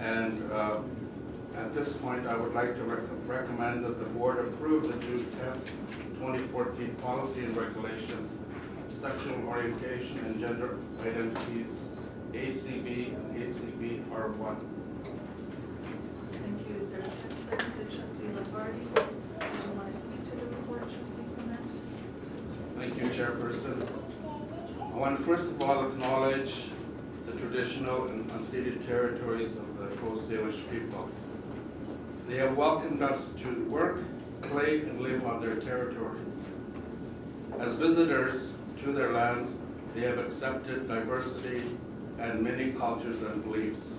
And uh, at this point, I would like to rec- recommend that the board approve the June 10th, 2014 policy and regulations, sexual orientation and gender identities, ACB and ACB R1. Thank you. Is there a second to trustee Lombardi? Do you want to speak to the report, trustee Clement? Thank you, Chairperson. I want to first of all acknowledge the traditional and unceded territories of the Coast Salish people. They have welcomed us to work, play, and live on their territory. As visitors to their lands, they have accepted diversity and many cultures and beliefs.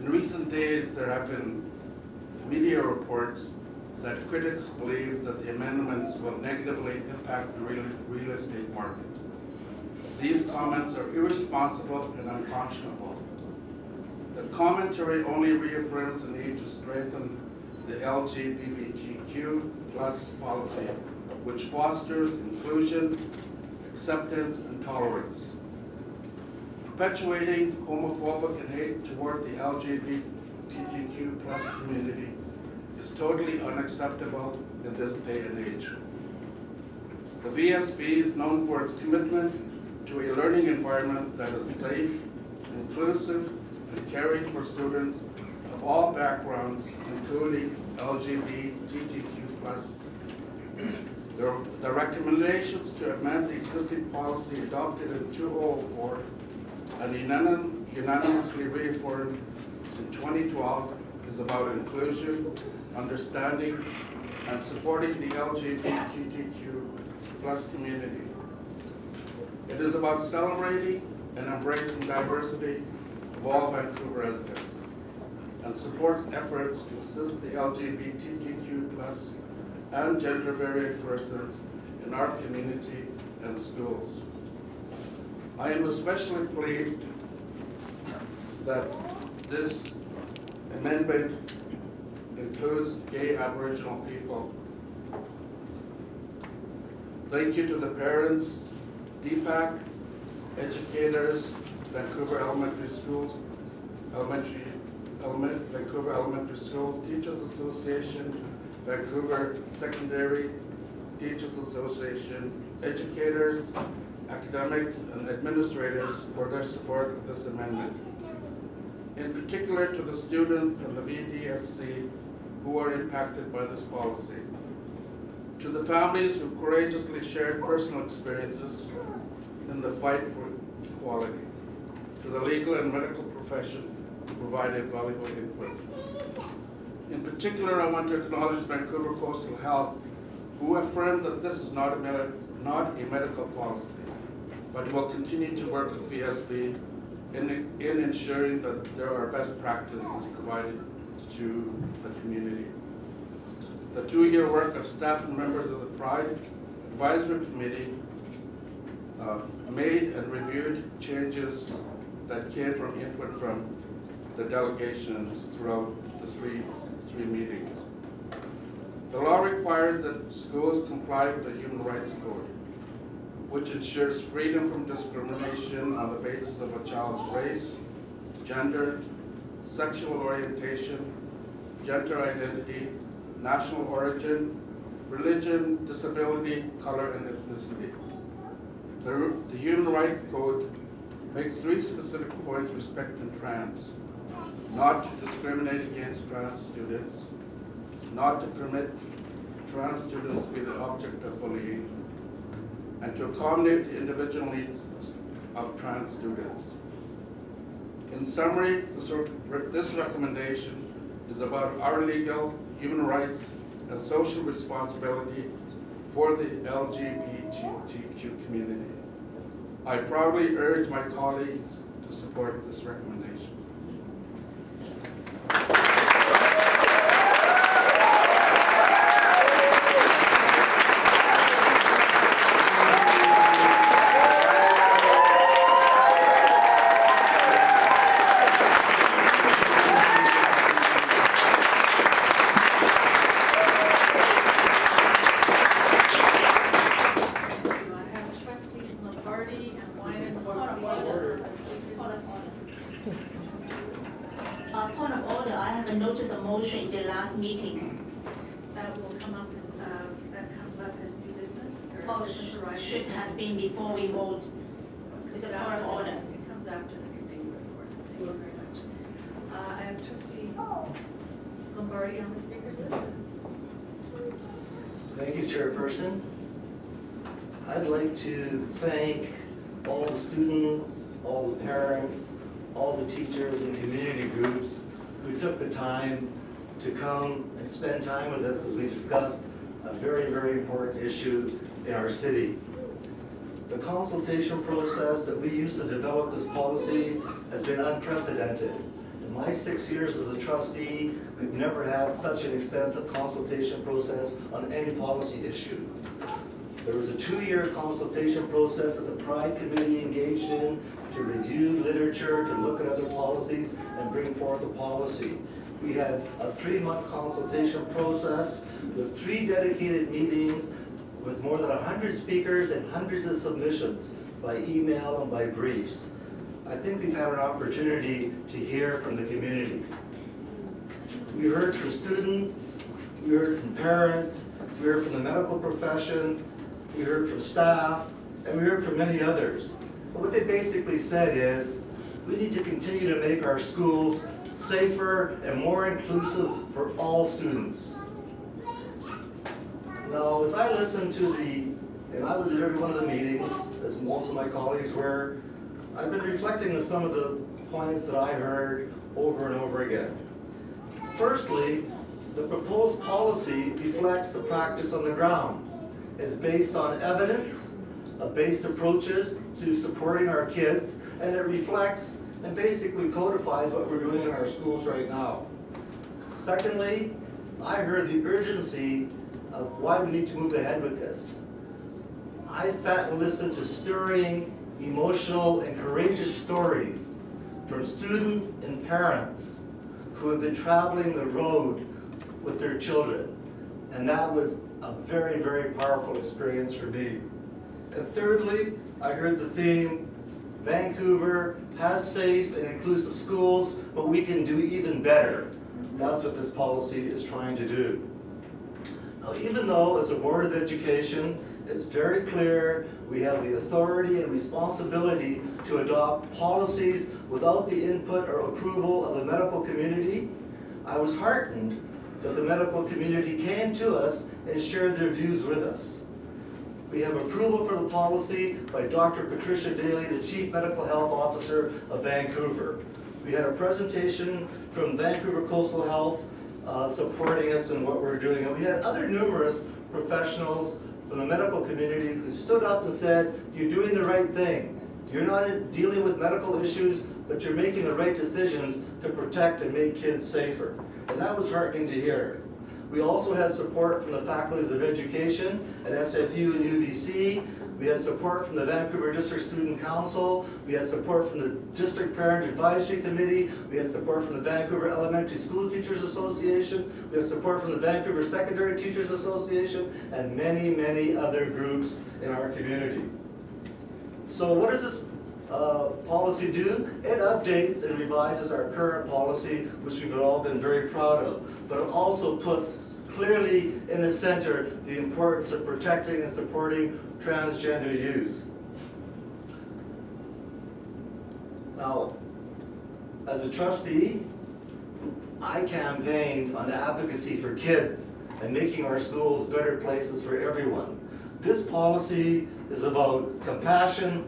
In recent days, there have been media reports that critics believe that the amendments will negatively impact the real, real estate market. These comments are irresponsible and unconscionable. The commentary only reaffirms the need to strengthen the LGBTQ plus policy, which fosters inclusion, acceptance, and tolerance. Perpetuating homophobic and hate toward the LGBTQ plus community is totally unacceptable in this day and age. The VSB is known for its commitment to a learning environment that is safe, inclusive, and caring for students of all backgrounds, including LGBTQ. The the recommendations to amend the existing policy adopted in 2004 and unanimously reaffirmed in 2012 is about inclusion, understanding, and supporting the LGBTQ plus community. It is about celebrating and embracing diversity all Vancouver residents and supports efforts to assist the LGBTQ plus and gender variant persons in our community and schools. I am especially pleased that this amendment includes gay Aboriginal people. Thank you to the parents, DPAC, educators, Vancouver Elementary Schools, Elementary, Element, Vancouver Elementary Schools, Teachers Association, Vancouver Secondary Teachers Association, educators, academics, and administrators for their support of this amendment. In particular to the students and the VDSC who are impacted by this policy. To the families who courageously shared personal experiences in the fight for equality. To the legal and medical profession who provided valuable input. In particular, I want to acknowledge Vancouver Coastal Health, who affirmed that this is not a, not a medical policy, but will continue to work with VSB in, in ensuring that there are best practices provided to the community. The two-year work of staff and members of the Pride Advisory Committee uh, made and reviewed changes that came from input from the delegations throughout the three, three meetings. The law requires that schools comply with the Human Rights Code, which ensures freedom from discrimination on the basis of a child's race, gender, sexual orientation, gender identity, national origin, religion, disability, color, and ethnicity. The, the Human Rights Code makes three specific points respecting trans. Not to discriminate against trans students, not to permit trans students to be the object of bullying, and to accommodate the individual needs of trans students. In summary, this, this recommendation is about our legal, human rights, and social responsibility for the LGBTQ community. I proudly urge my colleagues to support this recommendation. I have trustees Lombardi and Wynen both on the order. Speakers list. Trustee have a notice of motion in the last meeting. That will come up as, uh, that comes up as new business or Oh, should have been before we vote. It It's a comes of after the- order. It comes after the committee report. Thank you very much. Uh, I have trustee Lombardi on the speakers list. Thank you, Chairperson. I'd like to thank all the students, all the parents, all the teachers and community groups who took the time to come and spend time with us as we discussed a very, very important issue in our city. The consultation process that we used to develop this policy has been unprecedented. In my six years as a trustee, we've never had such an extensive consultation process on any policy issue. There was a two-year consultation process that the Pride Committee engaged in to review literature, to look at other policies, and bring forth a policy. We had a three-month consultation process with three dedicated meetings with more than 100 speakers and hundreds of submissions by email and by briefs. I think we've had an opportunity to hear from the community. We heard from students, we heard from parents, we heard from the medical profession, we heard from staff, and we heard from many others. But what they basically said is, we need to continue to make our schools safer and more inclusive for all students. Now, as I listened to the, and I was at every one of the meetings, as most of my colleagues were, I've been reflecting on some of the points that I heard over and over again. Firstly, the proposed policy reflects the practice on the ground. It's based on evidence, uh, based approaches to supporting our kids, and it reflects and basically codifies what we're doing in our schools right now. Secondly, I heard the urgency of why we need to move ahead with this. I sat and listened to stirring, emotional, and courageous stories from students and parents who have been traveling the road with their children. And that was a very, very powerful experience for me. And thirdly, I heard the theme, Vancouver has safe and inclusive schools, but we can do even better. That's what this policy is trying to do. Now, even though as a Board of Education, it's very clear we have the authority and responsibility to adopt policies without the input or approval of the medical community, I was heartened that the medical community came to us and shared their views with us. We have approval for the policy by Dr. Patricia Daly, the Chief Medical Health Officer of Vancouver. We had a presentation from Vancouver Coastal Health uh, supporting us in what we're doing. And we had other numerous professionals from the medical community who stood up and said, you're doing the right thing. You're not dealing with medical issues, but you're making the right decisions to protect and make kids safer. And that was heartening to hear. We also had support from the faculties of education at SFU and UBC. We had support from the Vancouver District Student Council. We had support from the District Parent Advisory Committee. We had support from the Vancouver Elementary School Teachers Association. We have support from the Vancouver Secondary Teachers Association and many, many other groups in our community. So what does this uh, policy do? It updates and revises our current policy, which we've all been very proud of. But it also puts clearly in the center the importance of protecting and supporting transgender youth. Now, as a trustee, I campaigned on the advocacy for kids and making our schools better places for everyone. This policy is about compassion,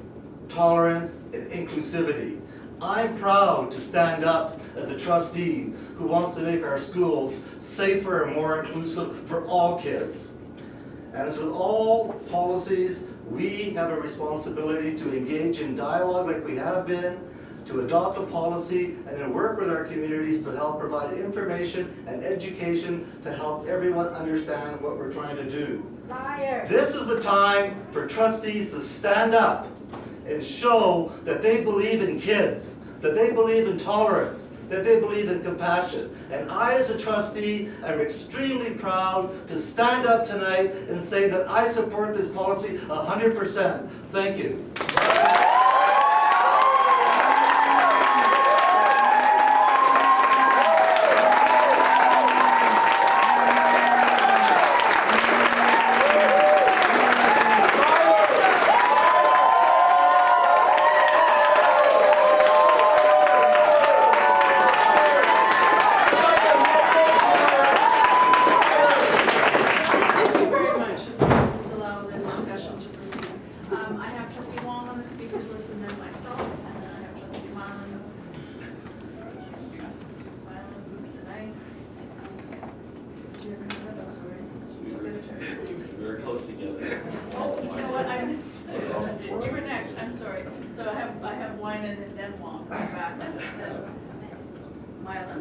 tolerance, and inclusivity. I'm proud to stand up as a trustee who wants to make our schools safer and more inclusive for all kids. And as with all policies, we have a responsibility to engage in dialogue like we have been, to adopt a policy, and then work with our communities to help provide information and education to help everyone understand what we're trying to do. Liar. This is the time for trustees to stand up and show that they believe in kids, that they believe in tolerance, that they believe in compassion. And I, as a trustee, am extremely proud to stand up tonight and say that I support this policy 100%. Thank you.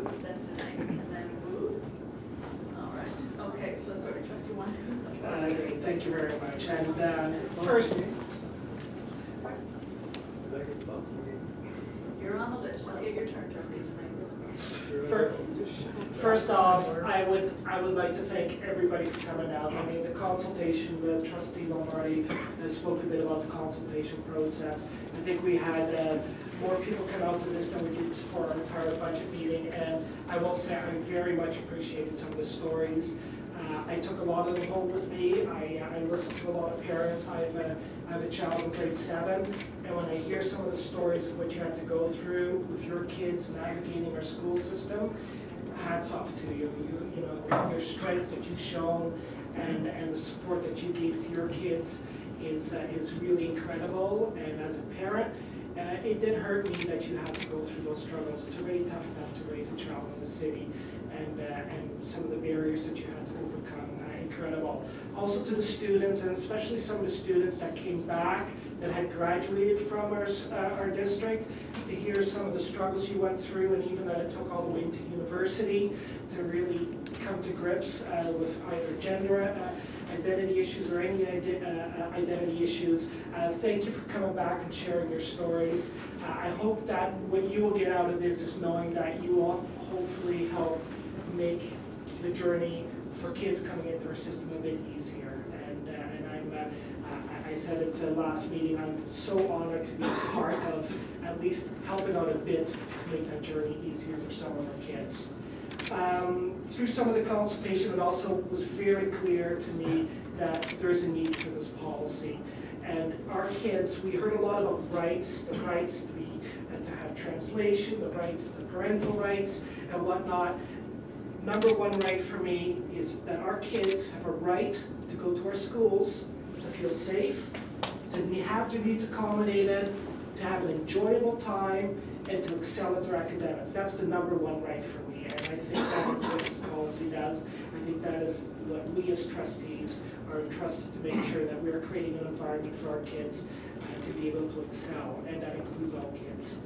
Norm, then tonight, and then Ruth. All right, okay, so sorry, trustee one. Uh, Great, thank you very much. And uh, first, You're on the list, you'll get your turn, trustee tonight. fir- first off, I would, I would like to thank everybody for coming out. I mean, the consultation, the trustee Lombardi uh, spoke a bit about the consultation process. I think we had uh, more people come out to this than we did for our entire budget meeting. And I very much appreciated some of the stories. Uh, I took a lot of them home with me. I, I listened to a lot of parents. I have a, I have a child in grade seven, and when I hear some of the stories of what you had to go through with your kids navigating our school system, hats off to you. You, you know, your strength that you've shown and, and the support that you gave to your kids is, uh, is really incredible. And as a parent, uh, it did hurt me that you had to go through those struggles. It's really tough enough to raise a child in the city, and, uh, and some of the barriers that you had to overcome, uh, incredible. Also to the students, and especially some of the students that came back, that had graduated from our, uh, our district, to hear some of the struggles you went through, and even that it took all the way to university to really come to grips uh, with either gender uh, identity issues or any uh, identity issues. Uh, Thank you for coming back and sharing your stories. Uh, I hope that what you will get out of this is knowing that you will hopefully help make the journey for kids coming into our system a bit easier. And, uh, and I'm, uh, I- said it uh, last meeting, I'm so honored to be part of at least helping out a bit to make that journey easier for some of our kids. Um, Through some of the consultation, it also was very clear to me that there's a need for this policy. And our kids, we heard a lot about rights, the rights to be, uh, to have translation, the rights, the parental rights and whatnot. Number one right for me is that our kids have a right to go to our schools, to feel safe, to have their needs accommodated, to have an enjoyable time, and to excel at their academics. That's the number one right for me, and I think that is what this policy does. I think that is what we as trustees are entrusted to make sure that we're creating an environment for our kids uh, to be able to excel, and that includes all kids.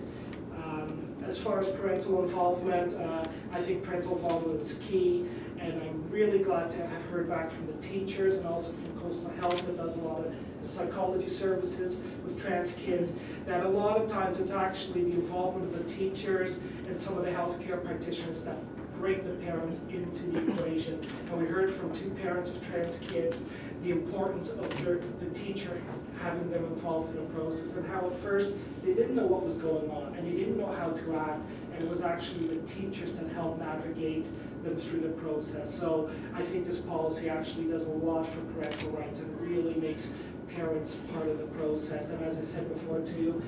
Um, As far as parental involvement, uh, I think parental involvement is key, and I'm really glad to have heard back from the teachers and also from Coastal Health that does a lot of psychology services with trans kids, that a lot of times it's actually the involvement of the teachers and some of the healthcare practitioners that bring the parents into the equation. And we heard from two parents of trans kids, the importance of their, the teacher having them involved in the process and how at first they didn't know what was going on and they didn't know how to act. And it was actually the teachers that helped navigate them through the process. So I think this policy actually does a lot for parental rights and really makes parents part of the process. And as I said before too,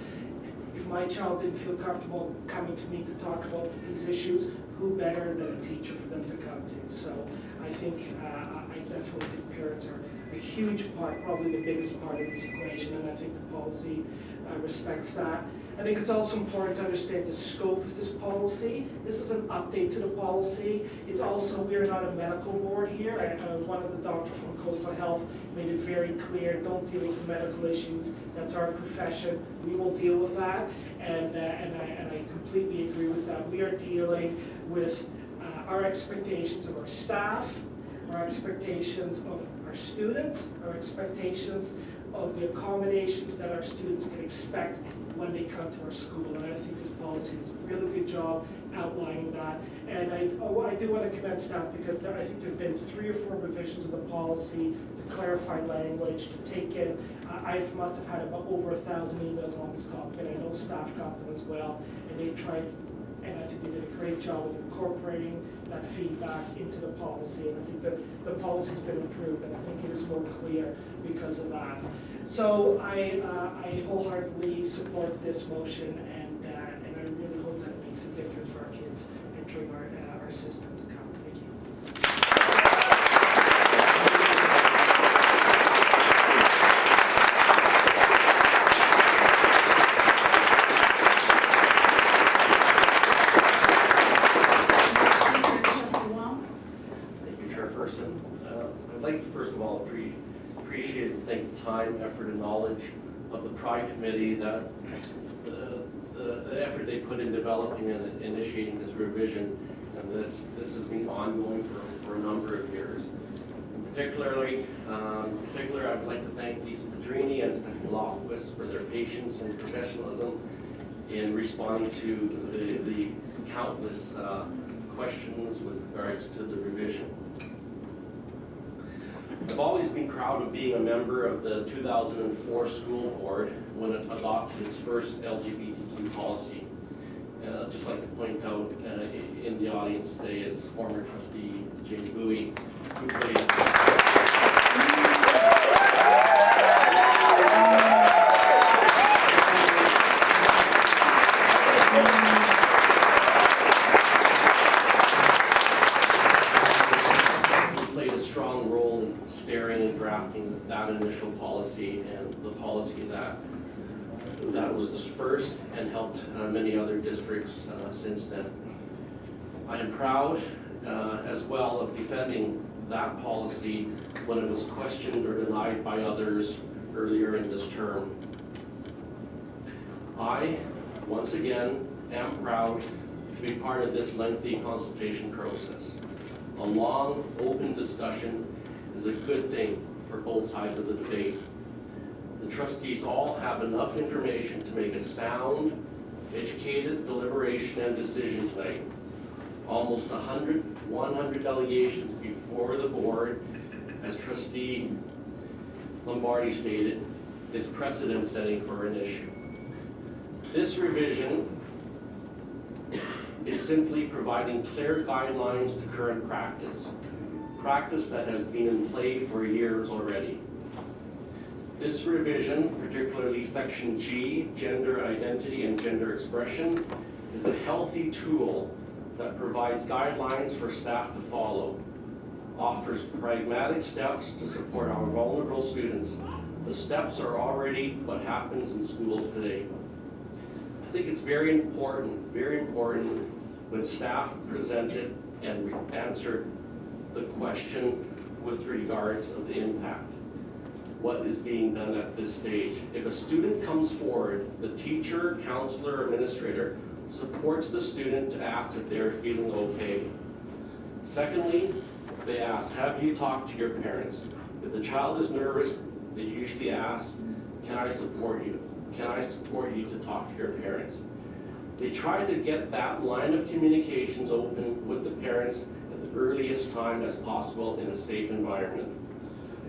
if my child didn't feel comfortable coming to me to talk about these issues, who better than a teacher for them to come to? So I think, uh, I definitely think parents are a huge part, probably the biggest part of this equation, and I think the policy uh, respects that. I think it's also important to understand the scope of this policy. This is an update to the policy. It's also, we are not a medical board here. and, uh, One of the doctors from Coastal Health made it very clear, don't deal with medical issues. That's our profession. We will deal with that. And, uh, and I, and I completely agree with that. We are dealing with uh, our expectations of our staff, our expectations of our students, our expectations of the accommodations that our students can expect when they come to our school. And I think this policy does a really good job outlining that. And I, oh, I do want to commend staff because there, I think there've been three or four revisions of the policy to clarify language, to take in, I I must have had about over a thousand emails on this topic, and I know staff got them as well. And they tried and I think they did a great job of incorporating that feedback into the policy. And I think that the policy's been improved, and I think it is more clear because of that. So I, uh, I wholeheartedly support this motion, and, uh, and I really hope that it makes a difference for our kids entering our, uh, our system to come. Thank you. Trustee Wong? Thank you, Chairperson. Uh, I'd like to first of all appre- appreciate and thank the time, effort, and knowledge of the Pride Committee that the, the the effort they put and initiating this revision. And this, this has been ongoing for, for a number of years. Particularly, um, in particular, I would like to thank Lisa Pedrini and Stephanie Lofquist for their patience and professionalism in responding to the, the countless uh, questions with regards to the revision. I've always been proud of being a member of the 2004 school board when it adopted its first LGBTQ policy. I'd just like to point out uh, in the audience today is former trustee Jane Bouey, who played was dispersed and helped uh, many other districts uh, since then. I am proud uh, as well of defending that policy when it was questioned or denied by others earlier in this term. I, once again, am proud to be part of this lengthy consultation process. A long, open discussion is a good thing for both sides of the debate. The trustees all have enough information to make a sound, educated deliberation and decision tonight. Almost 100, 100 delegations before the board, as trustee Lombardi stated, is precedent setting for an issue. This revision is simply providing clear guidelines to current practice, practice that has been in play for years already. This revision, particularly section G, gender identity and gender expression, is a healthy tool that provides guidelines for staff to follow, offers pragmatic steps to support our vulnerable students. The steps are already what happens in schools today. I think it's very important, very important when staff presented and re- answered the question with regards of the impact. What is being done at this stage? If a student comes forward, the teacher, counselor, administrator supports the student to ask if they're feeling okay. Secondly, they ask, have you talked to your parents? If the child is nervous, they usually ask, can I support you? Can I support you to talk to your parents? They try to get that line of communications open with the parents at the earliest time as possible in a safe environment.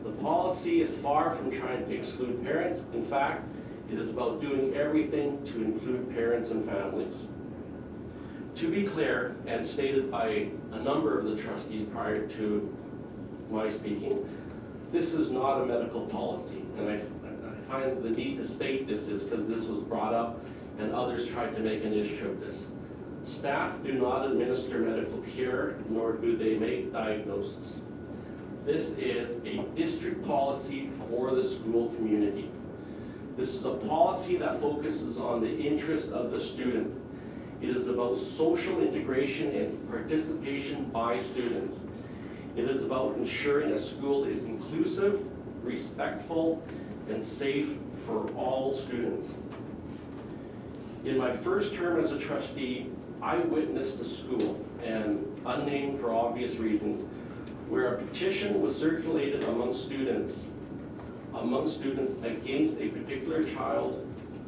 The policy is far from trying to exclude parents. In fact, it is about doing everything to include parents and families. To be clear, and stated by a number of the trustees prior to my speaking, this is not a medical policy, and I, I find the need to state this is because this was brought up and others tried to make an issue of this. Staff do not administer medical care, nor do they make diagnoses. This is a district policy for the school community. This is a policy that focuses on the interests of the student. It is about social integration and participation by students. It is about ensuring a school is inclusive, respectful, and safe for all students. In my first term as a trustee, I witnessed a school, and unnamed for obvious reasons, where a petition was circulated among students, among students against a particular child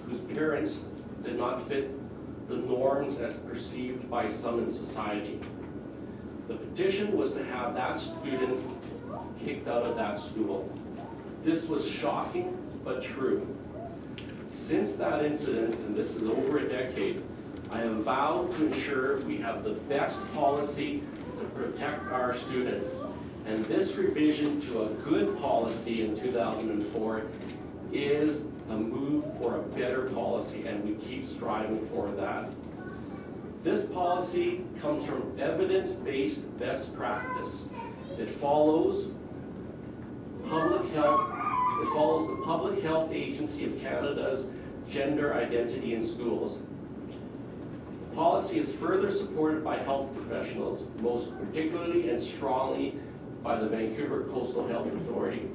whose parents did not fit the norms as perceived by some in society. The petition was to have that student kicked out of that school. This was shocking but true. Since that incident, and this is over a decade, I have vowed to ensure we have the best policy to protect our students. And this revision to a good policy in 2004 is a move for a better policy, and we keep striving for that. This policy comes from evidence-based best practice. It follows public health, it follows the Public Health Agency of Canada's gender identity in schools. Policy is further supported by health professionals, most particularly and strongly by the Vancouver Coastal Health Authority.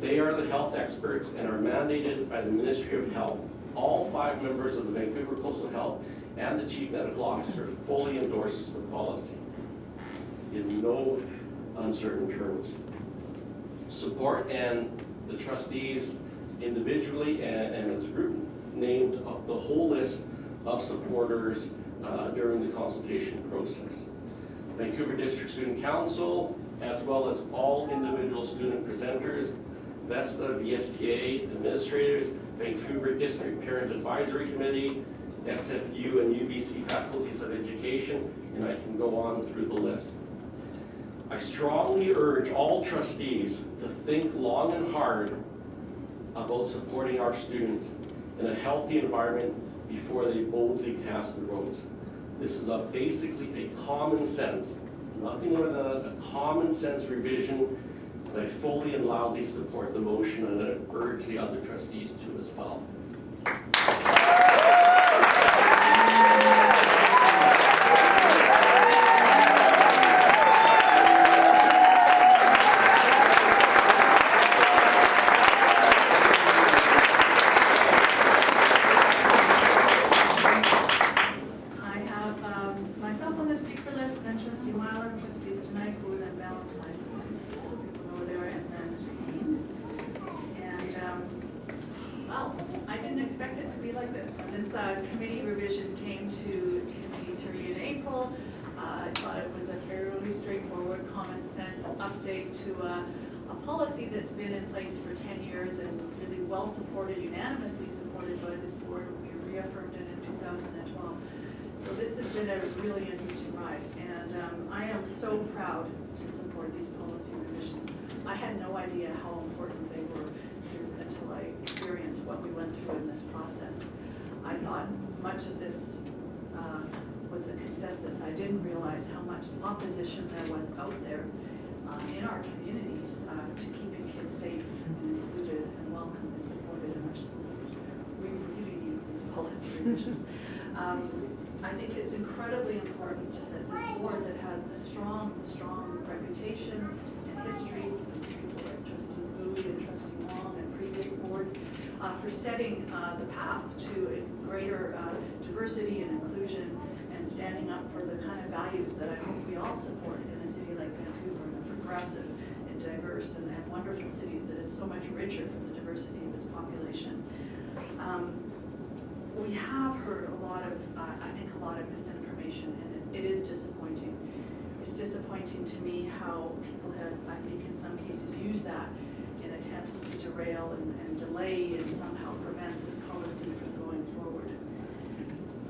They are the health experts and are mandated by the Ministry of Health All five members of the Vancouver Coastal Health and the Chief Medical Officer fully endorses the policy in no uncertain terms. Support and the trustees individually and, and as a group named the whole list of supporters uh, during the consultation process. Vancouver District Student Council, as well as all individual student presenters, VESTA, VSTA administrators, Vancouver District Parent Advisory Committee, SFU and UBC faculties of education, and I can go on through the list. I strongly urge all trustees to think long and hard about supporting our students in a healthy environment before they boldly cast the votes. This is a basically a common sense, nothing more than a, a common sense revision, and I fully and loudly support the motion and I urge the other trustees to as well. I have um, myself on the speaker list, and then trustee Myler, trustees tonight, Wood and Ballantyne, just so people know there, and then Payne. And, um, well, I didn't expect it to be like this. When this uh, committee revision came to committee through in April, uh, I thought it was a fairly straightforward, common sense update to a, a policy that's been in place for ten years and really well supported, unanimously supported by this board. We reaffirmed it in two thousand and twelve. So this has been a really interesting ride, and um, I am so proud to support these policy revisions. I had no idea how important they were until I experienced what we went through in this process. I thought much of this uh, was a consensus. I didn't realize how much opposition there was out there uh, in our communities uh, to keeping kids safe and included and welcome and supported in our schools. We really need these policy revisions. Um, I think it's incredibly important that this board that has a strong, strong reputation and history, with trustee Bouey and trustee Wong and previous boards, uh, for setting uh, the path to greater uh, diversity and inclusion and standing up for the kind of values that I hope we all support in a city like Vancouver, a progressive and diverse and and wonderful city that is so much richer for the diversity of its population. Um, we have heard a lot of, uh, I think, a lot of misinformation, and it, it is disappointing. It's disappointing to me how people have, I think, in some cases, used that in attempts to derail and, and delay and somehow prevent this policy.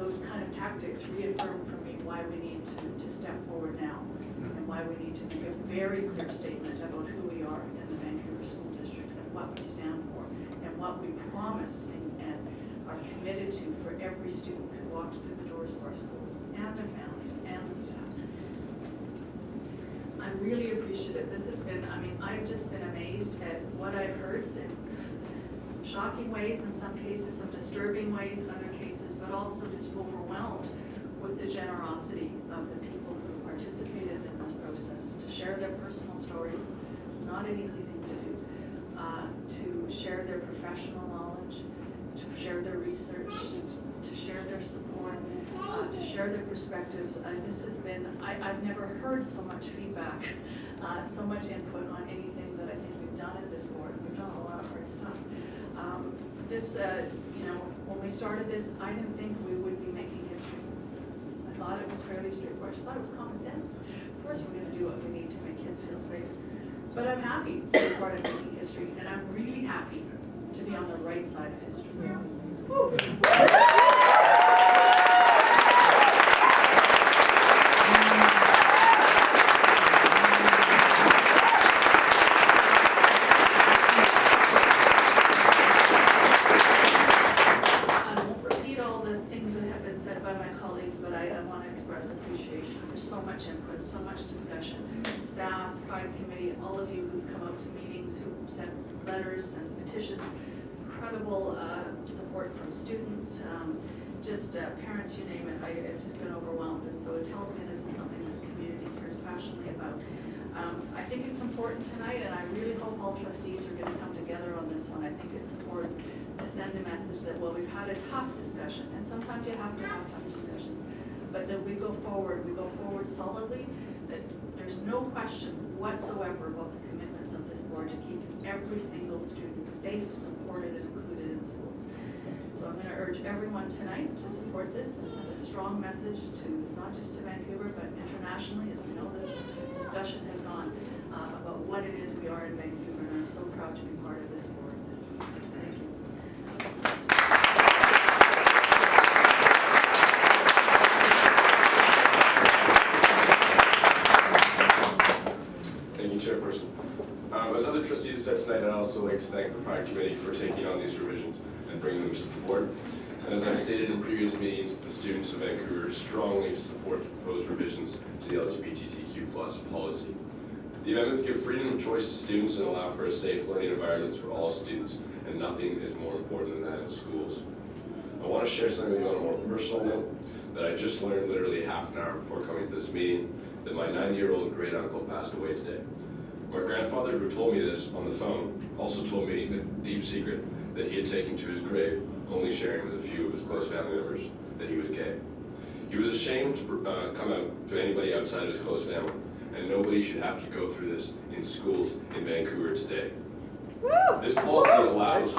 Those kind of tactics reaffirm for me why we need to, to step forward now, and why we need to make a very clear statement about who we are in the Vancouver School District, and what we stand for, and what we promise and, and are committed to for every student who walks through the doors of our schools, and their families, and the staff. I'm really appreciative. This has been, I mean, I've just been amazed at what I've heard in some shocking ways, in some cases, some disturbing ways, in other cases, but also just overwhelmed with the generosity of the people who participated in this process, to share their personal stories. It's not an easy thing to do. Uh, to share their professional knowledge, to share their research, to share their support, uh, to share their perspectives. Uh, this has been, I, I've never heard so much feedback, uh, so much input on anything that I think we've done at this board. We've done a lot of great stuff. Um, this, uh, you know, started this, I didn't think we would be making history. I thought it was fairly straightforward. I thought it was common sense. Of course, we're going to do what we need to make kids feel safe. But I'm happy to be part of making history, and I'm really happy to be on the right side of history. Woo. I won't repeat all the things that have been said by my colleagues, but I, I want to express appreciation. There's so much input, so much discussion. Staff, Pride Committee, all of you who've come out to meetings, who sent letters and petitions, incredible uh, support from students, um, just uh, parents, you name it. I, I've just been overwhelmed, and so it tells me this is something this community cares passionately about. Um, I think it's important tonight, and I really hope all trustees are going to come together on this one. I think it's important to send a message that, well, we've had a tough discussion, and sometimes you have to have tough discussions, but that we go forward, we go forward solidly, that there's no question whatsoever about the commitments of this board to keep every single student safe, supported, and included in schools. So I'm gonna urge everyone tonight to support this and send a strong message to, not just to Vancouver, but internationally, as we know this discussion has gone, uh, about what it is we are in Vancouver, and I'm so proud to be part of this board. Thank you. Thank you, Chairperson. Um, As other trustees have said tonight, I'd also like to thank the Pride Committee for taking on these revisions and bringing them to the board. And as I've stated in previous meetings, the students of Vancouver strongly support the proposed revisions to the LGBTQ plus policy. The amendments give freedom of choice to students and allow for a safe learning environment for all students, and nothing is more important than that in schools. I want to share something on a more personal note that I just learned literally half an hour before coming to this meeting, that my 90-year-old great uncle passed away today. My grandfather, who told me this on the phone, also told me the deep secret that he had taken to his grave, only sharing with a few of his close family members that he was gay. He was ashamed to uh, come out to anybody outside of his close family, and nobody should have to go through this in schools in Vancouver today. This policy allows,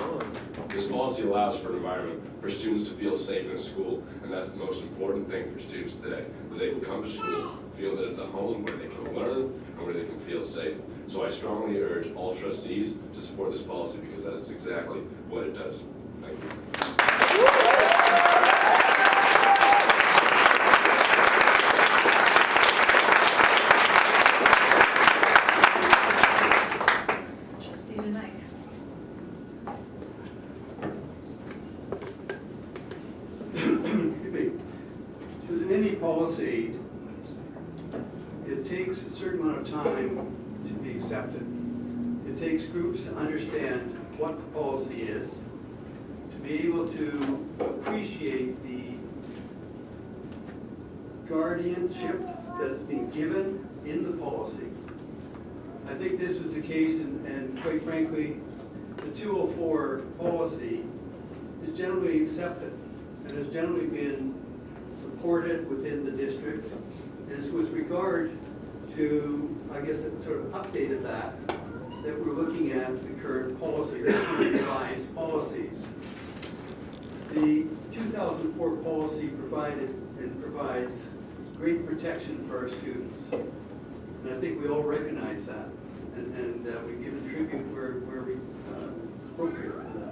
this policy allows for an environment for students to feel safe in school, and that's the most important thing for students today, that they can come to school, feel that it's a home where they can learn and where they can feel safe. So I strongly urge all trustees to support this policy because that is exactly what it does. Thank you. Trustee Denike. Excuse me. So in any policy, it takes a certain amount of time to be accepted. It takes groups to understand what the policy is, to be able to appreciate the guardianship that's been given in the policy. I think this was the case, and and quite frankly, the 204 policy is generally accepted generally been supported within the district. And it's with regard to, I guess it sort of updated that, that we're looking at the current policy, or revised policies. The 2004 policy provided and provides great protection for our students. And I think we all recognize that, and, and uh, we give a tribute where, where we, uh, appropriate for that.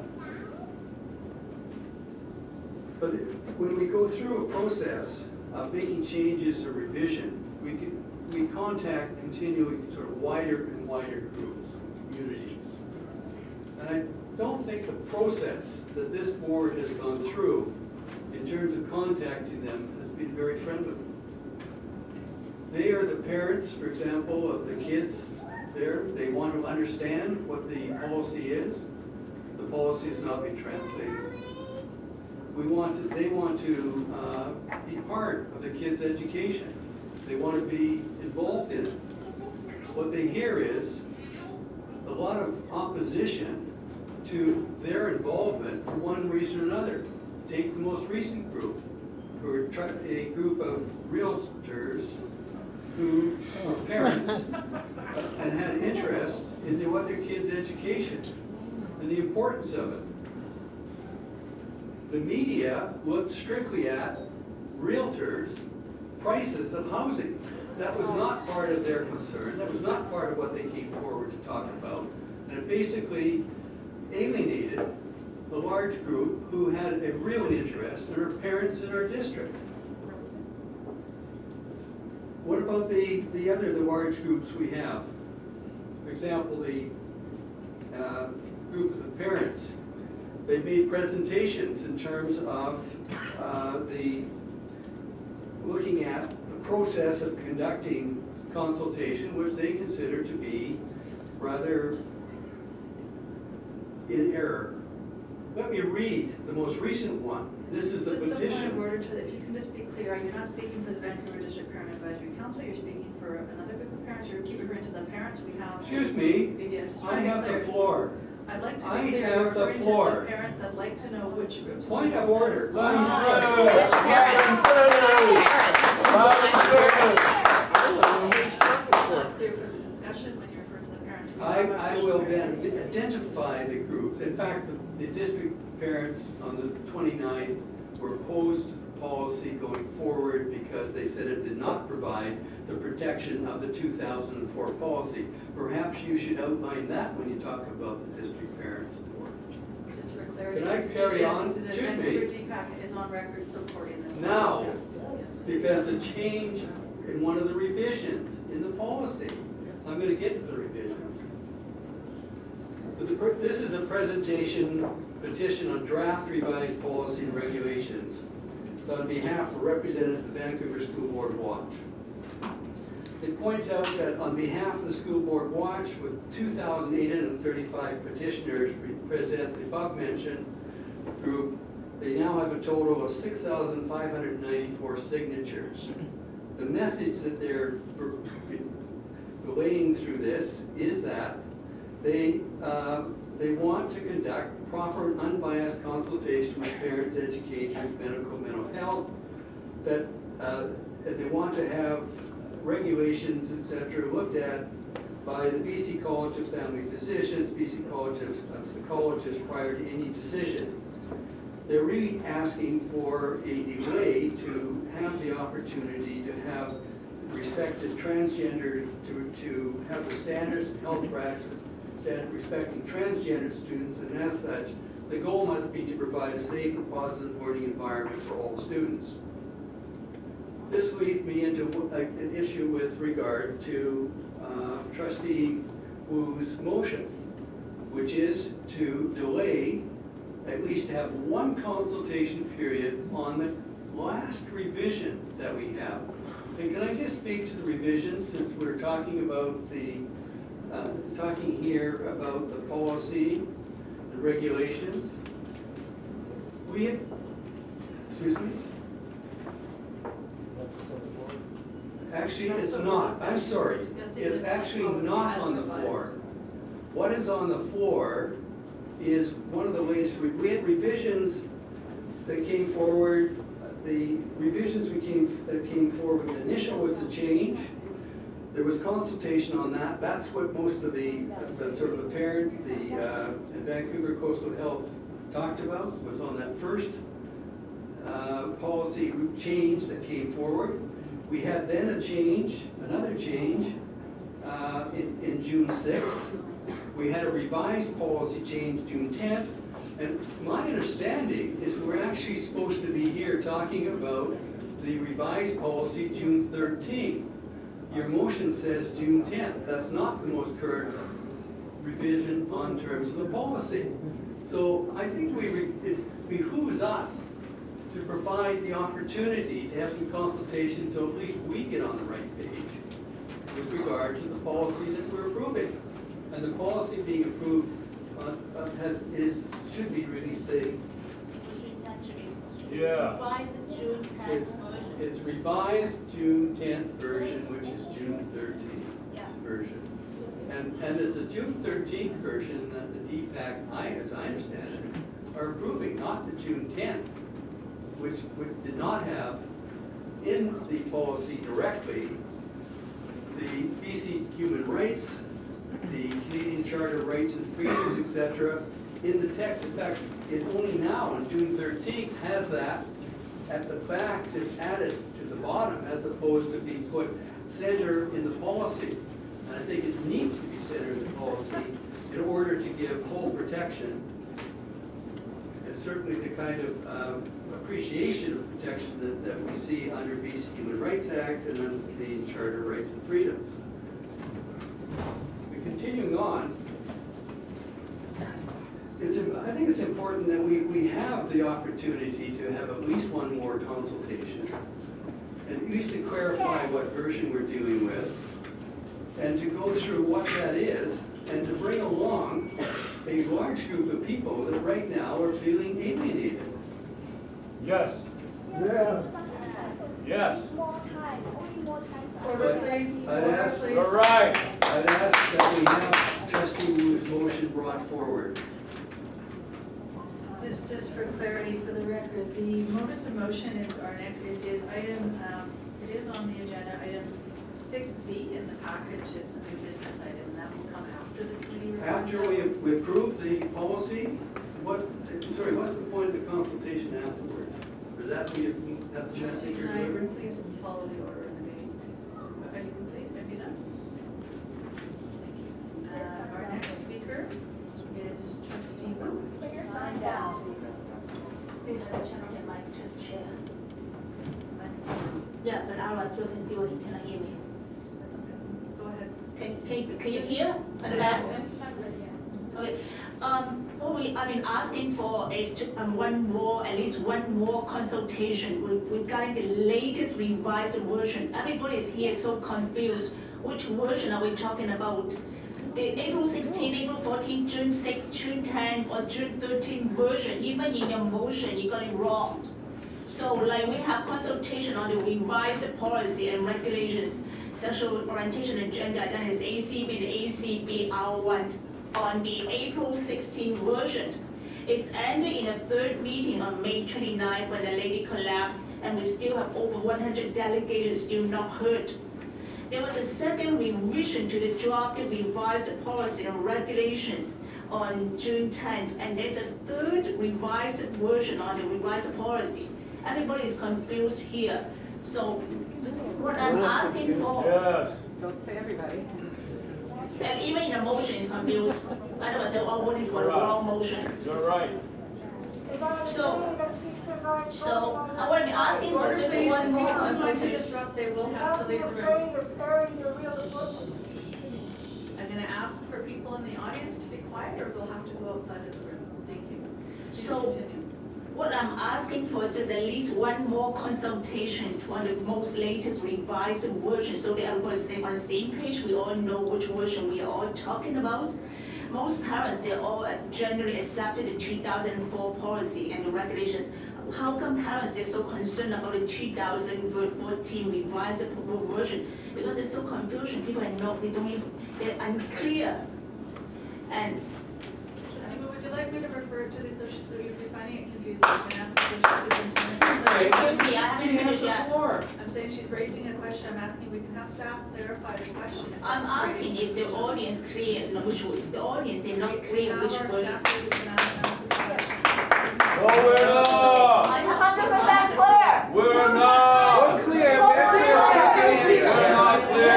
But when we go through a process of making changes or revision, we can, we contact continuing sort of wider and wider groups, communities. And I don't think the process that this board has gone through in terms of contacting them has been very friendly. They are the parents, for example, of the kids there. They want to understand what the policy is. The policy has not been translated. We want to, they want to uh, be part of the kids' education. They want to be involved in it. What they hear is a lot of opposition to their involvement for one reason or another. Take the most recent group, who are a group of realtors who are parents and had interest in what their kids' education and the importance of it. The media looked strictly at realtors' prices of housing. That was not part of their concern, that was not part of what they came forward to talk about. And it basically alienated the large group who had a real interest in our parents in our district. What about the, the other, the large groups we have? For example, the uh, group of the parents. They made presentations in terms of uh, the, looking at the process of conducting consultation, which they consider to be rather in error. Let me read the most recent one. This is the Just a point petition. of order to, if you can just be clear, you're not speaking for the Vancouver District Parent Advisory Council, you're speaking for another group of parents, you're keeping referring to the parents we have. Excuse me, I trying to be have the floor. I'd like to I be clear, have you're the referring to floor. the parents, I'd like to know which groups. Point of order. Ah. Which parents? It's not clear for the discussion when you refer to the parents. I, I will then identify the groups. In fact, the, the district parents on the 29th were opposed to the policy going forward because they said it did not provide the protection of the 2004 policy. Perhaps you should outline that when you talk about the district parents. Just for clarity. Can I carry on? The Excuse me. Vancouver DPAC is on record supporting this. Now, policy. because the change in one of the revisions in the policy, I'm gonna get to the revisions. But the This is a presentation petition on draft revised policy and regulations. On behalf of representatives of the Vancouver School Board Watch. It points out that on behalf of the School Board Watch, with 2,835 petitioners represent the above-mentioned group, they now have a total of 6,594 signatures. The message that they're relaying through this is that they, uh, they want to conduct proper and unbiased consultation with parents, educators, medical, mental health, that, uh, they want to have regulations, etc., looked at by the BC College of Family Physicians, BC College of Psychologists prior to any decision. They're really asking for a delay to have the opportunity to have respected transgender, to, to have the standards of health practice, that respecting transgender students, and as such, the goal must be to provide a safe and positive learning environment for all students. This leads me into an issue with regard to uh, trustee Woo's motion, which is to delay, at least have one consultation period on the last revision that we have. And can I just speak to the revision since we're talking about the, uh, talking here about the policy, the regulations? We have, excuse me? Actually, it's not, I'm sorry, it's actually not on the floor. What is on the floor is one of the ways, re- we had revisions that came forward, the revisions we came, that came forward, the initial was the change. There was consultation on that, that's what most of the, the sort of the parent, the uh, Vancouver Coastal Health talked about, was on that first uh, policy change that came forward. We had then a change, another change, uh, in, in June 6th. We had a revised policy change June 10th. And my understanding is we're actually supposed to be here talking about the revised policy June 13th. Your motion says June 10th. That's not the most current revision on terms of the policy. So I think we, re- it behooves us to provide the opportunity to have some consultation so at least we get on the right page with regard to the policy that we're approving. And the policy being approved uh, uh, has, is, should be really saying, Yeah. Why is it June it's, tenth version? It's revised June tenth version, which is June thirteenth Yeah. version. And, and it's the June thirteenth version that the DPAC, I, as I understand it, are approving, not the June tenth, which, which did not have in the policy directly the BC Human Rights, the Canadian Charter of Rights and Freedoms, etc., in the text. In fact, it only now, on June thirteenth, has that at the back, is added to the bottom, as opposed to being put center in the policy. And I think it needs to be centered in the policy in order to give full protection and certainly the kind of um, appreciation of protection that, that we see under BC Human Rights Act and under the Charter of Rights and Freedoms. But Continuing on, it's, I think it's important that we, we have the opportunity to have at least one more consultation, and at least to clarify what version we're dealing with, and to go through what that is, and to bring along a large group of people that right now are feeling alienated. Yes. Yes. Yes. Order, please. I'd Order, ask- please. All right. I'd ask that we have trustee Woo's motion brought forward. Just for clarity for the record, the modus of motion is our next, it is item, um, it is on the agenda, item six B in the package, it's a new business item, and that will come after the committee report. After we, we approve the policy, what, sorry, what's the point of the consultation afterwards? Or that, we, that's the Trustee message you're delivering? please follow the order of the meeting. Are you complete? Are you done? Thank you. Uh, Our next speaker is trustee Woo. Put your sign down. We have a gentleman mic just share. Yeah, but I was talking to you, he cannot hear me. That's okay. Go ahead. Can, can, can you hear? The? Okay, um, what we, I've been asking for is to, um, one more, at least one more consultation regarding the latest revised version. Everybody is here so confused, which version are we talking about? The April 16, April 14, June 6, June 10, or June 13 version, even in your motion, you got it wrong. So like we have consultation on the revised policy and regulations, sexual orientation and gender identity, ACB ACB R1 on the April 16 version. It's ended in a third meeting on May 29 when the lady collapsed and we still have over 100 delegates still not heard. There was a second revision to the draft revised policy and regulations on June 10th, and there's a third revised version on the revised policy. Everybody is confused here. So what I'm asking for, Yes. Don't say everybody. and even in the motion is confused. Otherwise, they're all voting for the wrong motion. You're right. So, so I want to be asking for just one If more people are going to disrupt, they will have to leave the room. I'm gonna ask for people in the audience to be quiet, or they'll have to go outside of the room. Thank you. Please So- continue. What I'm asking for is just at least one more consultation on the most latest revised version, so that everybody's on the same page, we all know which version we are all talking about. Most parents, they all generally accepted the two thousand and four policy and the regulations. How come parents, they're so concerned about the two thousand fourteen revised version? Because it's so confusion, people are not, they don't even, they're unclear. And would you like me to refer to the social, so if you're finding it confusing, you can ask the social superintendent. Excuse me, I haven't finished yet. I'm saying she's raising a question, I'm asking, we can have staff clarify the question. I'm that's asking, is the audience clear, no, which, the audience is not We clear have which our version? Staff here who can answer the question. No, we're not. I have hundred percent clear. We're not. We're clear, We're not clear.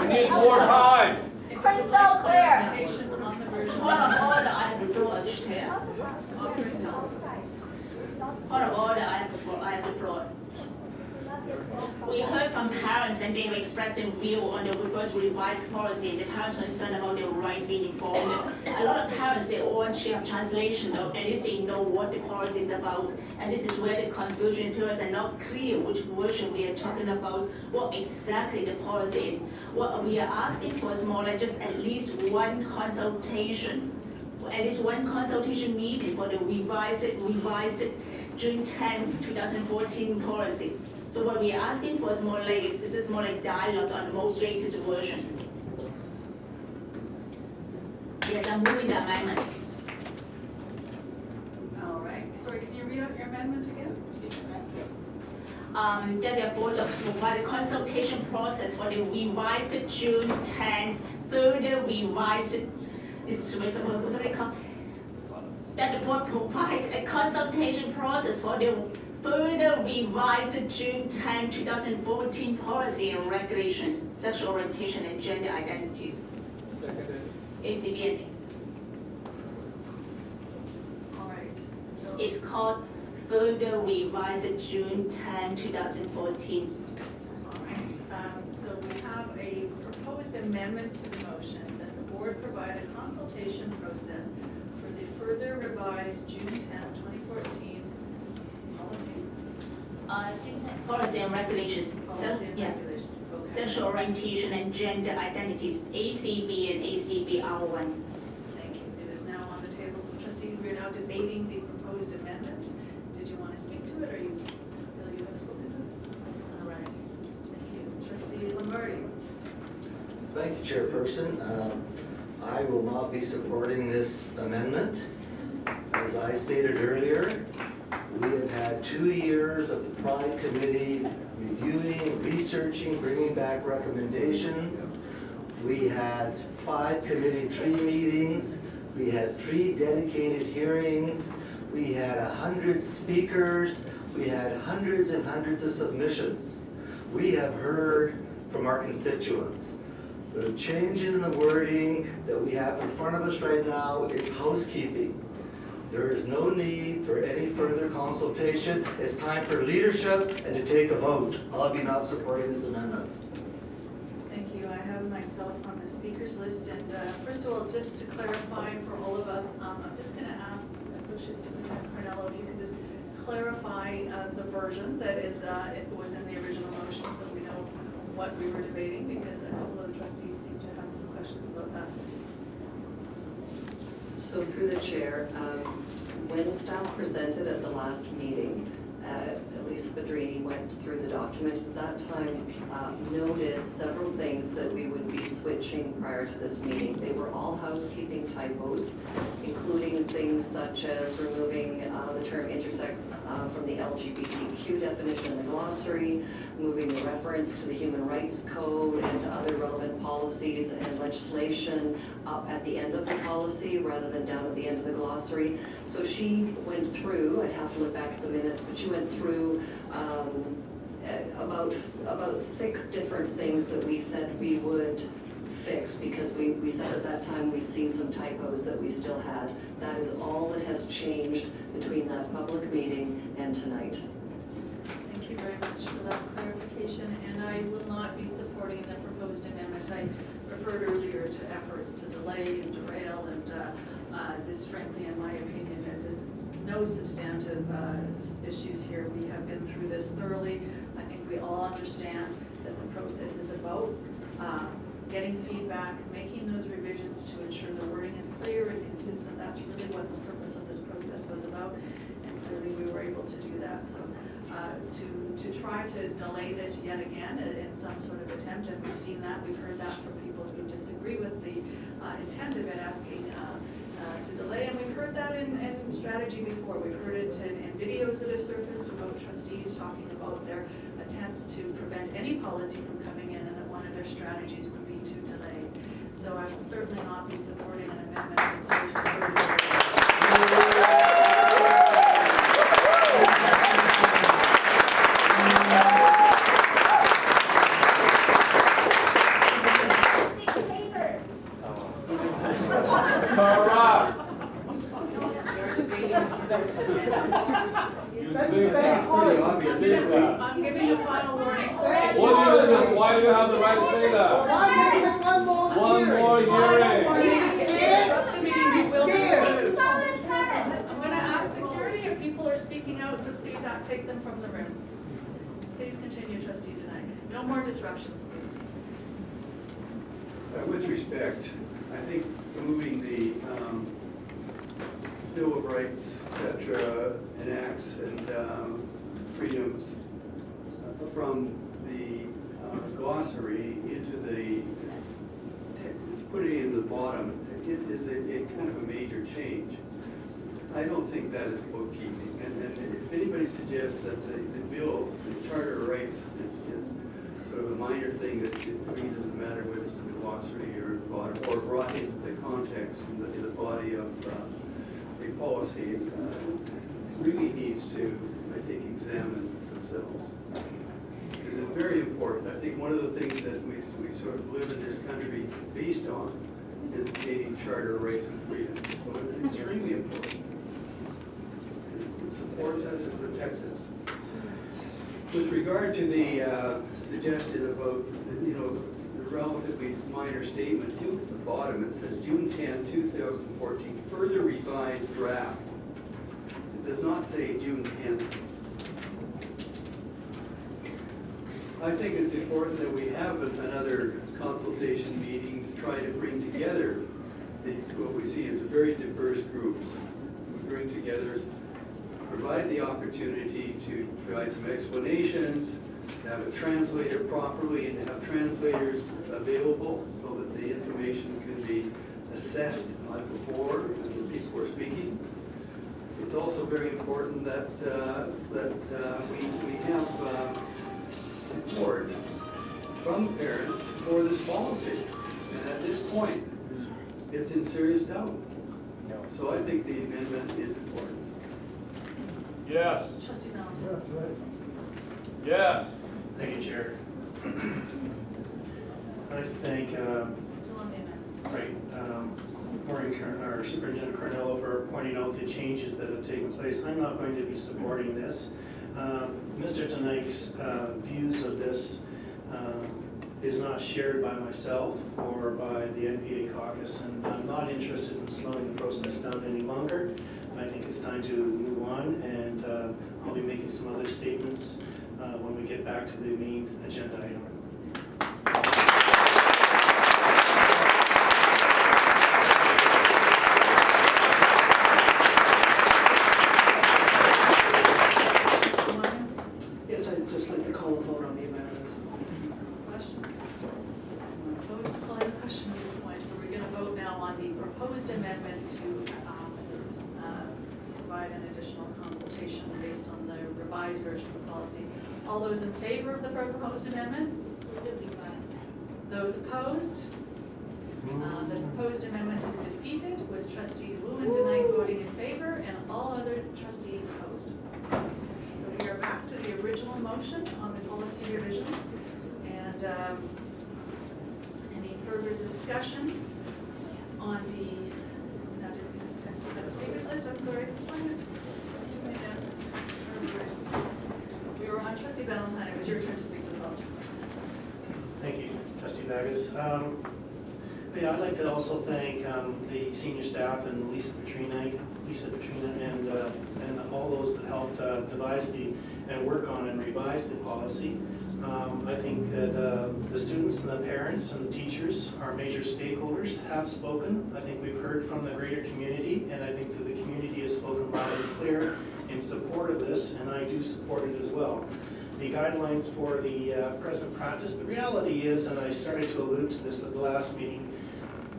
We need more time. If you would Crystal like clear. clarification on the version. Point of order, I have to throw We heard from parents and they've expressed their view on the first revised policy. And the parents concerned about their rights being informed. A lot of parents, they all have translation, though, at least they know what the policy is about. And this is where the confusion is, parents are not clear which version we are talking about, what exactly the policy is. What we are asking for is more like just at least one consultation at least one consultation meeting for the revised, revised June 10, 2014 policy. So what we're asking for is more like, this is more like dialogue on the most latest version. Yes, I'm moving the amendment. All right, sorry, can you read out your amendment again? Um, that the board of provide a consultation process for the revised June 10, further revised, it's, what's it what's it called? That the board provide a consultation process for the further revised June 10, 2014 policy and regulations, sexual orientation and gender identities. ACB, All right, so. it's called further revised June 10, 2014 All right, um, so we have a proposed amendment to the motion that the board provide a consultation process for the further revised June 10, 2014 policy, Uh, policy and regulations, policy and yeah, regulations. Okay. sexual orientation and gender identities, ACB and ACB R1. Thank you. It is now on the table, so trustees, we are now debating the proposed amendment. Did you want to speak to it, or you feel you have spoken to it? All right, thank you. Trustee Lombardi? Thank you, Chairperson. Um, I will not be supporting this amendment. As I stated earlier, we have had two years of the Pride Committee reviewing, researching, bringing back recommendations. We had five committee three meetings. We had three dedicated hearings. We had a hundred speakers. We had hundreds and hundreds of submissions. We have heard from our constituents. The change in the wording that we have in front of us right now is housekeeping. There is no need for any further consultation. It's time for leadership and to take a vote. I'll be not supporting this amendment. Thank you. I have myself on the speakers list, and uh, first of all, just to clarify for all of us, um, I'm just going to ask Associate Superintendent Ciarniello if you can just clarify uh, the version that is, uh, it was in the original motion, so we know what we were debating, because a couple of the trustees seem to have some questions about that. So through the chair, um, when staff presented at the last meeting, uh, Elisa Pedrini went through the document at that time, uh, noted several things that we would be switching prior to this meeting. They were all housekeeping typos, including things such as removing uh, the term intersex uh, from the LGBTQ definition in the glossary, moving the reference to the Human Rights Code and to other relevant policies and legislation up at the end of the policy rather than down at the end of the glossary. So she went through, I'd have to look back at the minutes, but she went through um, about, about six different things that we said we would fix because we, we said at that time we'd seen some typos that we still had. That is all that has changed between that public meeting and tonight. Thank you very much for that clarification, and I will not be supporting the proposed amendment. I referred earlier to efforts to delay and derail, and uh, uh, this frankly, in my opinion, no substantive uh, issues here. We have been through this thoroughly. I think we all understand that the process is about uh, getting feedback, making those revisions to ensure the wording is clear and consistent. That's really what the purpose of this process was about, and clearly we were able to do that. So uh, to, to try to delay this yet again in some sort of attempt, and we've seen that, we've heard that from people who disagree with the uh, intent of it, asking uh, to delay, and we've heard that in, in strategy before. We've heard it in, in videos that have surfaced about trustees talking about their attempts to prevent any policy from coming in, and that one of their strategies would be to delay. So I will certainly not be supporting an amendment that You that's pretty obvious. I'm giving you final warning. What do you, why do you have the right to say that? One more hearing. Interrupt the meeting, you will be removed. I'm gonna ask security if people are speaking out to please take them from the room. Please continue, trustee Denike. No more disruptions, please. Uh, With respect, I think removing the um, Bill of Rights, et cetera, and acts and um, freedoms uh, from the uh, glossary into the, putting it in the bottom, it is a a kind of a major change. I don't think that is bookkeeping, and and if anybody suggests that the the bills, the Charter of Rights is- sort of a minor thing that it doesn't matter whether it's in the glossary or brought, or brought into the context in the, in the body of uh, policy, uh, really needs to, I think, examine themselves. It's very important. I think one of the things that we, we sort of live in this country based on is the gaining charter rights and freedoms. So it's extremely important. It supports us, it protects us. With regard to the uh, suggestion about, you know, relatively minor statement, two at the bottom, it says June 10, 2014, further revised draft. It does not say June 10th. I think it's important that we have another consultation meeting to try to bring together these, what we see as very diverse groups. We bring together provide the opportunity to provide some explanations, to have it translated properly, and to have translators available so that the information can be assessed like before, and people were speaking. It's also very important that, uh, that uh, we, we have uh, support from parents for this policy. And at this point, it's in serious doubt. So I think the amendment is important. Yes, Trustee Ballantyne. yes. Thank you, Chair. I'd like to thank, uh, Still on the amendment. right, um, Maureen, Car- or Superintendent Ciarniello for pointing out the changes that have taken place. I'm not going to be supporting this. Um, Mr. Denike's uh, views of this um, is not shared by myself or by the NPA caucus, and I'm not interested in slowing the process down any longer. I think it's time to move on, and uh, I'll be making some other statements uh, when we get back to the main agenda item. Trustee Meyer? Yes, I'd just like to call a vote on the amendment. Question? I'm opposed to calling the question at this point, so we're gonna vote now on the proposed amendment to, um, uh, provide an additional consultation based on the revised version of the policy. All those in favor of the proposed amendment? Those opposed? Uh, The proposed amendment is defeated with trustees Woo and Denike voting in favor and all other trustees opposed. So we are back to the original motion on the policy revisions. And um, any further discussion on the, now, did I still have a speakers list? I'm sorry. Too many notes. We were on trustee Ballantyne. It was your turn to speak to the policy. Thank you, trustee Bacchus. Um, Yeah, I'd like to also thank um, the senior staff and Lisa Petrina, Lisa Petrina, and, uh, and all those that helped uh, devise the, and work on and revise the policy. Um, I think that uh, the students and the parents and the teachers, our major stakeholders, have spoken. I think we've heard from the greater community, and I think that the community has spoken loud and clear in support of this, and I do support it as well the guidelines for the uh, present practice. The reality is, and I started to allude to this at the last meeting,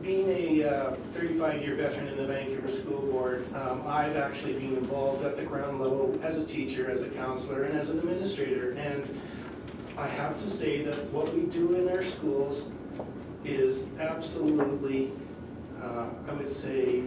being a 35-year veteran in the Vancouver School Board, um, I've actually been involved at the ground level as a teacher, as a counselor, and as an administrator. And I have to say that what we do in our schools is absolutely, uh, I would say,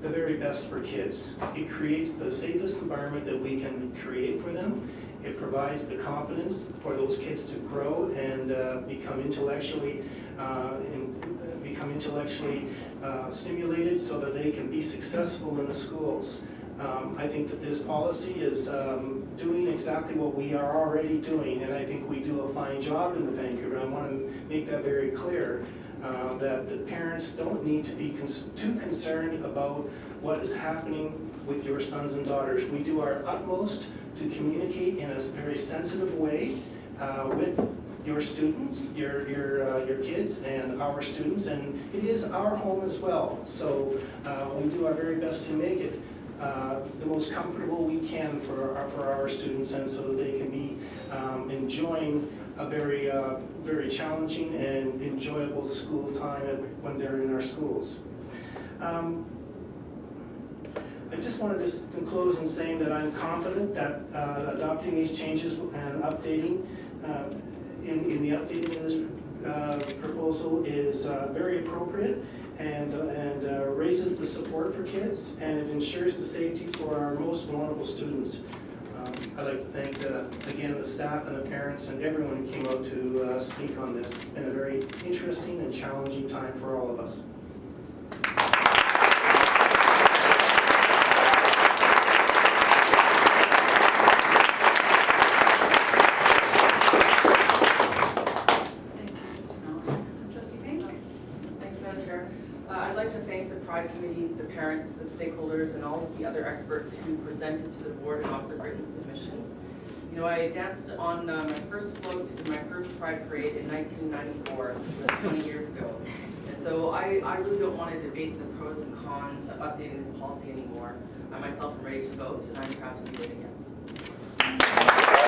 the very best for kids. It creates the safest environment that we can create for them. It provides the confidence for those kids to grow and uh, become intellectually uh, and become intellectually uh, stimulated so that they can be successful in the schools. Um, I think that this policy is um, doing exactly what we are already doing, and I think we do a fine job in the Vancouver. I want to make that very clear, uh, that the parents don't need to be cons- too concerned about what is happening with your sons and daughters. We do our utmost to communicate in a very sensitive way uh, with your students, your, your, uh, your kids and our students, and it is our home as well. So uh, we do our very best to make it uh, the most comfortable we can for our, for our students and so they can be um, enjoying a very, uh, very challenging and enjoyable school time when they're in our schools. Um, I just wanted to s- close in saying that I'm confident that uh, adopting these changes and updating, uh, in, in the updating of this uh, proposal is uh, very appropriate and, and uh, raises the support for kids and it ensures the safety for our most vulnerable students. Um, I'd like to thank, uh, again, the staff and the parents and everyone who came out to speak on this. It's been a very interesting and challenging time for all of us. Thank you, trustee Mallon. Trustee Payne? Thanks, Madam Chair. Uh, I'd like to thank the Pride Committee, the parents, the and all of the other experts who presented to the board and offered written submissions. You know, I danced on uh, my first float in my first Pride Parade in 1994, that's 20 years ago. And so I, I really don't want to debate the pros and cons of updating this policy anymore. I myself am ready to vote, and I'm proud to be voting yes.